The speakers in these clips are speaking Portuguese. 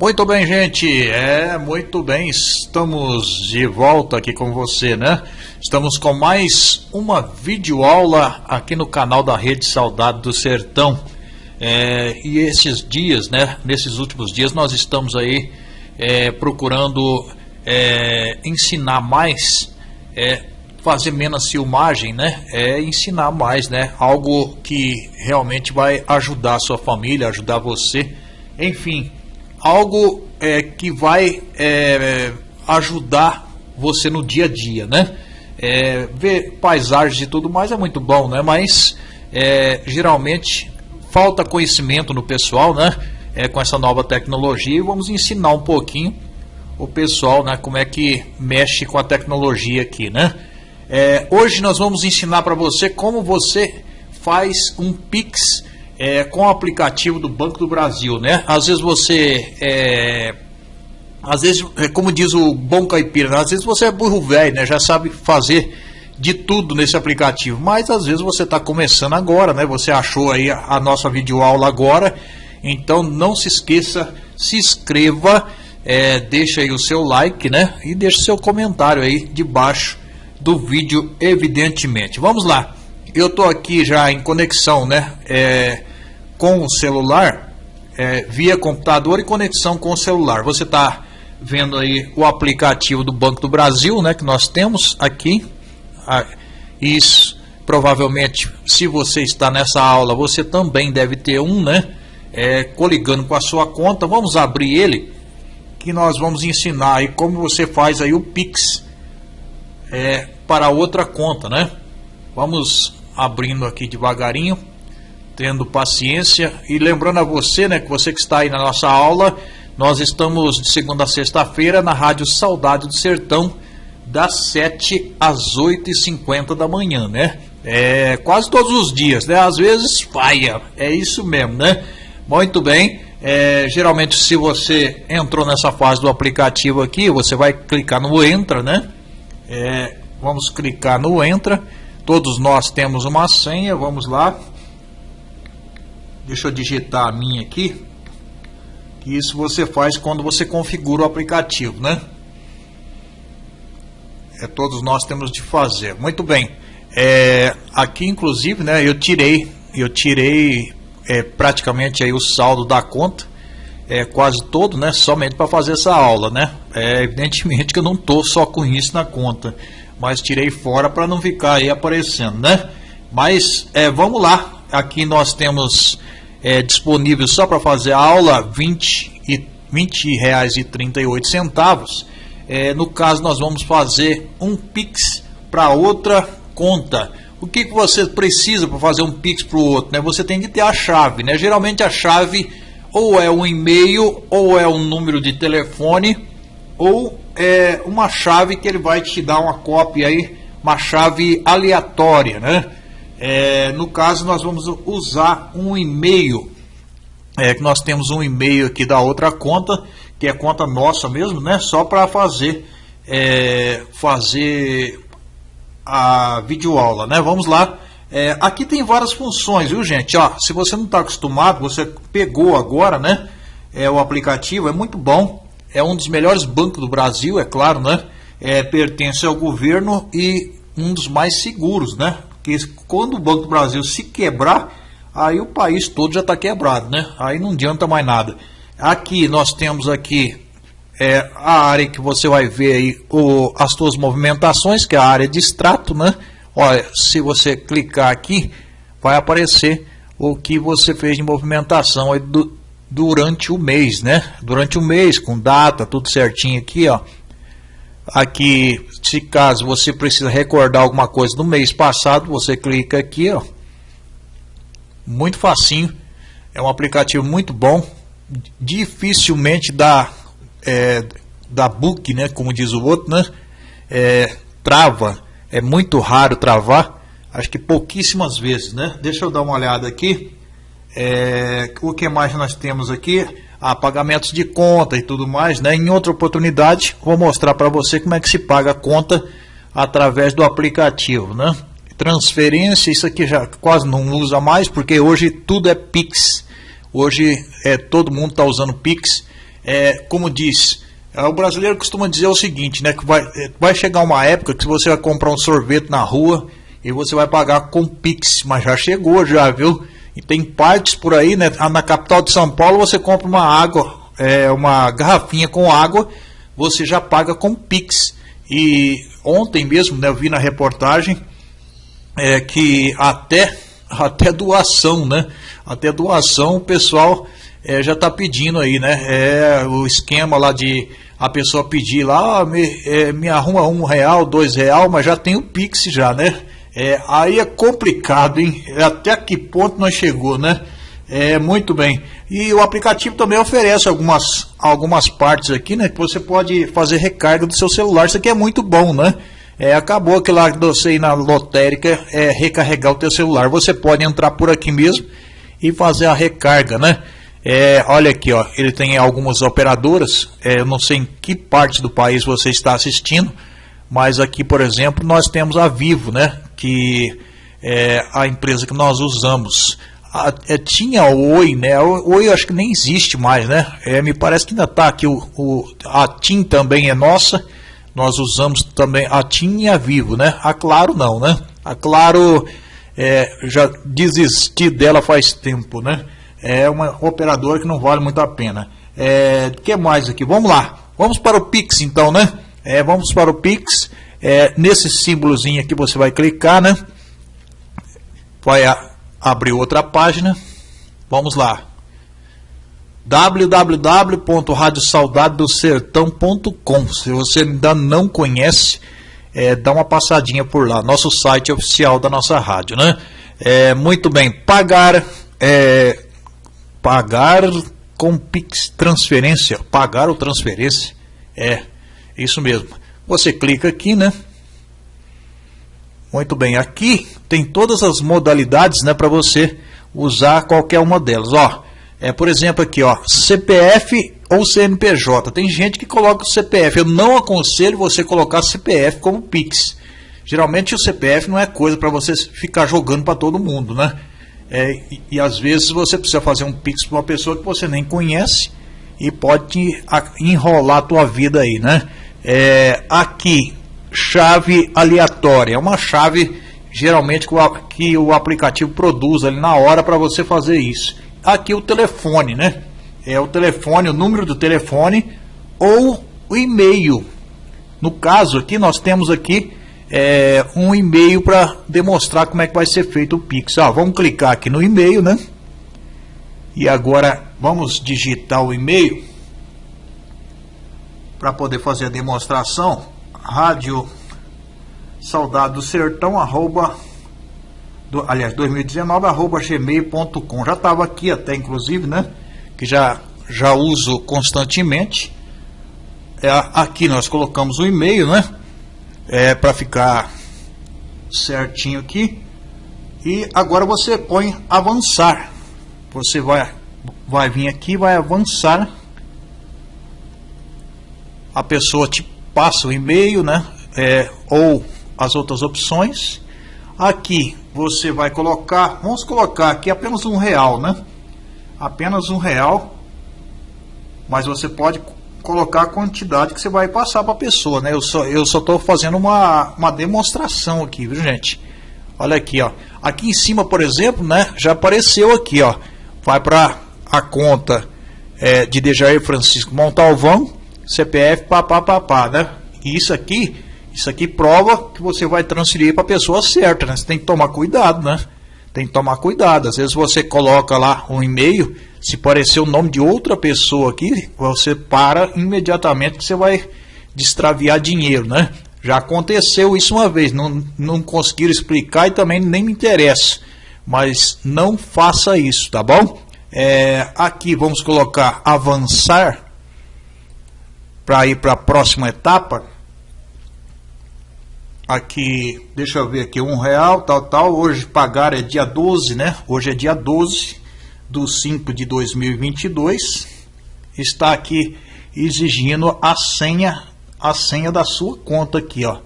Muito bem, gente. É, muito bem. Estamos de volta aqui com você, né? Estamos com mais uma videoaula aqui no canal da Rede Saudade do Sertão. É, e esses dias, né? Nesses últimos dias, nós estamos aí é, procurando é, ensinar mais, é, fazer menos filmagem, né? É ensinar mais, né? Algo que realmente vai ajudar a sua família, ajudar você. Enfim, algo é, que vai é, ajudar você no dia a dia, né? É, ver paisagens e tudo mais é muito bom, né? Mas é, geralmente falta conhecimento no pessoal, né? É, com essa nova tecnologia e vamos ensinar um pouquinho o pessoal, né? Como é que mexe com a tecnologia aqui, né? É, hoje nós vamos ensinar para você como você faz um Pix é, com o aplicativo do Banco do Brasil, né? Às vezes você é, às vezes, é, como diz o bom caipira, né? às vezes você é burro velho, né? Já sabe fazer de tudo nesse aplicativo, mas às vezes você está começando agora, né? Você achou aí a, nossa videoaula agora, então não se esqueça, se inscreva, é, deixa aí o seu like, né? E deixa seu comentário aí debaixo do vídeo, evidentemente. Vamos lá, eu estou aqui já em conexão, né? É, com o celular, é, via computador e conexão com o celular. Você está vendo aí o aplicativo do Banco do Brasil, né, que nós temos aqui. Isso, provavelmente, se você está nessa aula, você também deve ter um, né, é, coligando com a sua conta. Vamos abrir ele, que nós vamos ensinar aí como você faz aí o Pix é, para outra conta, né. Vamos abrindo aqui devagarinho tendo paciência e lembrando a você, né, que você que está aí na nossa aula, nós estamos de segunda a sexta-feira na Rádio Saudade do Sertão, das 7 às 8h50 da manhã, né? É, quase todos os dias, né? Às vezes falha, é isso mesmo, né? Muito bem. É, geralmente, se você entrou nessa fase do aplicativo aqui, você vai clicar no Entra, né? É, vamos clicar no Entra. Todos nós temos uma senha, vamos lá. Deixa eu digitar a minha aqui. Que isso você faz quando você configura o aplicativo, né? É, todos nós temos de fazer. Muito bem. É, aqui, inclusive, né, eu tirei, eu tirei é, praticamente aí o saldo da conta, é, quase todo, né, somente para fazer essa aula, né? É, evidentemente que eu não estou só com isso na conta, mas tirei fora para não ficar aí aparecendo, né? Mas é, vamos lá, aqui nós temos é, disponível só para fazer a aula, 20 e 20 reais e 38 centavos. É, no caso, nós vamos fazer um Pix para outra conta. O que, que você precisa para fazer um Pix para o outro? Né? Você tem que ter a chave. Né? Geralmente a chave ou é um e-mail, ou é um número de telefone, ou é uma chave que ele vai te dar uma cópia aí, uma chave aleatória, né? É, no caso, nós vamos usar um e-mail. É, que nós temos um e-mail aqui da outra conta, que é conta nossa mesmo, né? Só para fazer é, fazer a videoaula, né? Vamos lá. É, aqui tem várias funções, viu, gente? Ó, se você não está acostumado, você pegou agora, né? É, o aplicativo é muito bom. É um dos melhores bancos do Brasil, é claro, né? É, pertence ao governo e um dos mais seguros, né? Porque quando o Banco do Brasil se quebrar, aí o país todo já está quebrado, né? Aí não adianta mais nada. Aqui nós temos aqui é, a área que você vai ver aí o, as suas movimentações, que é a área de extrato, né? Olha, se você clicar aqui, vai aparecer o que você fez de movimentação aí do, durante o mês, né? Durante o mês, com data, tudo certinho aqui, ó. Aqui, se caso você precisa recordar alguma coisa do mês passado, você clica aqui, ó. Muito facinho. É um aplicativo muito bom. Dificilmente dá, é, dá book, né? Como diz o outro, né? É, trava. É muito raro travar. Acho que pouquíssimas vezes, né? Deixa eu dar uma olhada aqui. É, o que mais nós temos aqui? A pagamentos de conta e tudo mais, né? Em outra oportunidade, vou mostrar para você como é que se paga a conta através do aplicativo, né? Transferência, isso aqui já quase não usa mais, porque hoje tudo é Pix. Hoje é, todo mundo está usando Pix. É, como diz, é, o brasileiro costuma dizer o seguinte, né? Que vai, é, vai chegar uma época que você vai comprar um sorvete na rua e você vai pagar com Pix, mas já chegou já, viu? E tem partes por aí, né? Ah, na capital de São Paulo você compra uma água, é, uma garrafinha com água, você já paga com Pix. E ontem mesmo, né, eu vi na reportagem é, que até, até doação, né? Até doação o pessoal é, já está pedindo aí, né? É o esquema lá de a pessoa pedir lá, ah, me, é, me arruma um real, dois real, mas já tem o Pix já, né? É, aí é complicado, hein? Até que ponto nós chegou, né? É, muito bem. E o aplicativo também oferece algumas, algumas partes aqui, né? Que você pode fazer recarga do seu celular. Isso aqui é muito bom, né? É, acabou que lá você ir na lotérica é recarregar o teu celular. Você pode entrar por aqui mesmo e fazer a recarga, né? É, olha aqui, ó, ele tem algumas operadoras, é, eu não sei em que parte do país você está assistindo, mas aqui, por exemplo, nós temos a Vivo, né, que é a empresa que nós usamos. A, é, tinha o Oi, né, o Oi eu acho que nem existe mais, né, é, me parece que ainda está aqui, o, o, a TIM também é nossa, nós usamos também a TIM e a Vivo, né, a Claro não, né, a Claro é, já desisti dela faz tempo, né, é uma operadora que não vale muito a pena. É, o que mais aqui? Vamos lá. Vamos para o Pix então, né? É, vamos para o Pix. É, nesse símbolozinho aqui você vai clicar, né? Vai a, abrir outra página. Vamos lá www.radiosaudadedosertão.com Se você ainda não conhece, é, dá uma passadinha por lá. Nosso site oficial da nossa rádio, né? É, muito bem. Pagar é, Pagar com Pix transferência. Pagar ou transferência. É, isso mesmo. Você clica aqui, né? Muito bem, aqui tem todas as modalidades, né, para você usar qualquer uma delas. Ó, é, por exemplo, aqui, ó, CPF ou CNPJ. Tem gente que coloca o CPF. Eu não aconselho você colocar CPF como Pix. Geralmente o CPF não é coisa para você ficar jogando para todo mundo, né? É, e, e, às vezes você precisa fazer um pix para uma pessoa que você nem conhece e pode enrolar a tua vida aí, né? É, aqui, chave aleatória. É uma chave geralmente que o, que o aplicativo produz ali na hora para você fazer isso. Aqui o telefone, né? É o telefone, o número do telefone ou o e-mail. No caso aqui, nós temos aqui é, um e-mail para demonstrar como é que vai ser feito o Pix. Ah, vamos clicar aqui no e-mail, né? E agora vamos digitar o e-mail para poder fazer a demonstração. Rádio Saudade do Sertão, arroba, do, aliás, 2019, arroba gmail.com. Já estava aqui até, inclusive, né? Que já, já uso constantemente. É, aqui nós colocamos o e-mail, né? é, para ficar certinho aqui. E agora você põe avançar. Você vai, vai vir aqui, vai avançar. A pessoa te passa o e-mail, né? É, ou as outras opções. Aqui você vai colocar, vamos colocar aqui apenas um real, né? Apenas um real. Mas você pode colocar a quantidade que você vai passar para a pessoa, né? Eu só eu só estou fazendo uma, uma demonstração aqui, viu gente? Olha aqui, ó. Aqui em cima, por exemplo, né? Já apareceu aqui, ó. Vai para a conta é, de Dejair Francisco Montalvão, CPF, papapá, né? E isso aqui, isso aqui prova que você vai transferir para a pessoa certa, né? Você tem que tomar cuidado, né? Tem que tomar cuidado. Às vezes você coloca lá um e-mail se parecer o nome de outra pessoa aqui, você para imediatamente que você vai destraviar dinheiro, né? Já aconteceu isso uma vez, não, não conseguiram explicar e também nem me interessa. Mas não faça isso, tá bom? É, aqui vamos colocar avançar para ir para a próxima etapa. Aqui, deixa eu ver aqui, um real, tal, tal. Hoje pagar é dia 12, né? Hoje é dia 12 do 5 de 2022 está aqui exigindo a senha a senha da sua conta aqui, ó.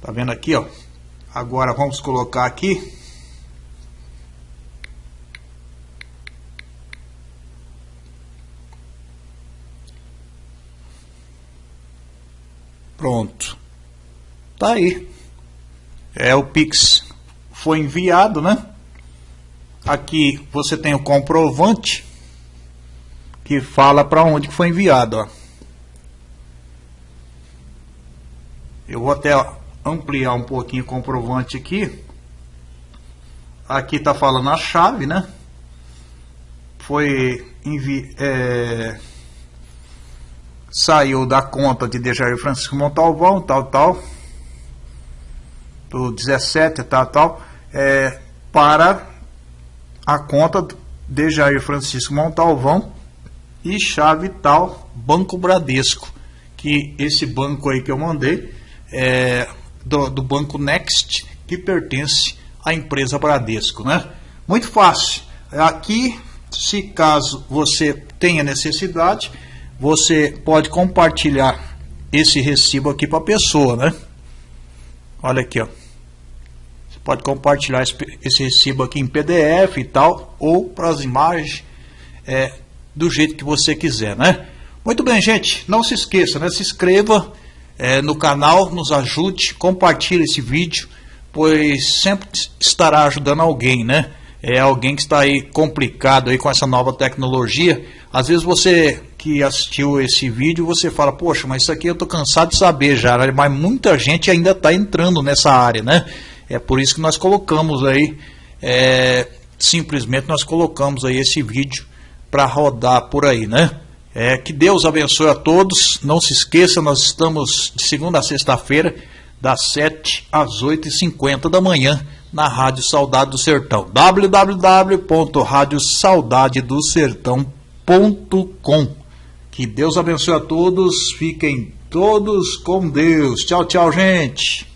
Tá vendo aqui, ó? Agora vamos colocar aqui Pronto. Tá aí. É o Pix foi enviado, né? Aqui você tem o comprovante que fala para onde foi enviado, ó. Eu vou até ampliar um pouquinho o comprovante aqui. Aqui está falando a chave, né? Foi envi é, saiu da conta de Dejair Francisco Montalvão, tal, tal, do 17, tal, tal, é, para a conta de Jair Francisco Montalvão e chave tal Banco Bradesco, que esse banco aí que eu mandei é do, do Banco Next, que pertence à empresa Bradesco, né? Muito fácil. Aqui, se caso você tenha necessidade, você pode compartilhar esse recibo aqui para a pessoa, né? Olha aqui, ó. Você pode compartilhar esse, recibo aqui em PDF e tal, ou para as imagens, é, do jeito que você quiser, né? Muito bem, gente. Não se esqueça, né? Se inscreva é, no canal, nos ajude, compartilhe esse vídeo, pois sempre estará ajudando alguém, né? É alguém que está aí complicado aí com essa nova tecnologia. Às vezes você que assistiu esse vídeo, você fala, poxa, mas isso aqui eu estou cansado de saber já, né? mas muita gente ainda está entrando nessa área, né? É por isso que nós colocamos aí, é, simplesmente nós colocamos aí esse vídeo para rodar por aí, né? É, que Deus abençoe a todos. Não se esqueça, nós estamos de segunda a sexta-feira, das 7 às 8h50 da manhã, na Rádio Saudade do Sertão. www.radiosaudadedosertão.com Que Deus abençoe a todos. Fiquem todos com Deus. Tchau, tchau, gente.